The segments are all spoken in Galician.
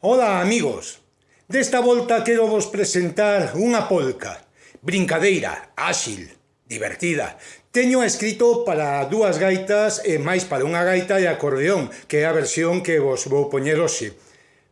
Ola, amigos! Desta volta quero vos presentar unha polca, brincadeira, áxil, divertida. Teño escrito para dúas gaitas e máis para unha gaita e acordeón, que é a versión que vos vou poñer hoxe.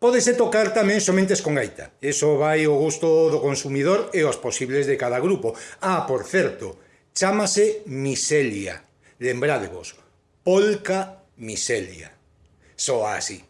Pódese tocar tamén somentes con gaita. Eso vai o gusto do consumidor e os posibles de cada grupo. Ah, por certo, chamase Miselia. Lembradevos, polca Miselia. Soa así.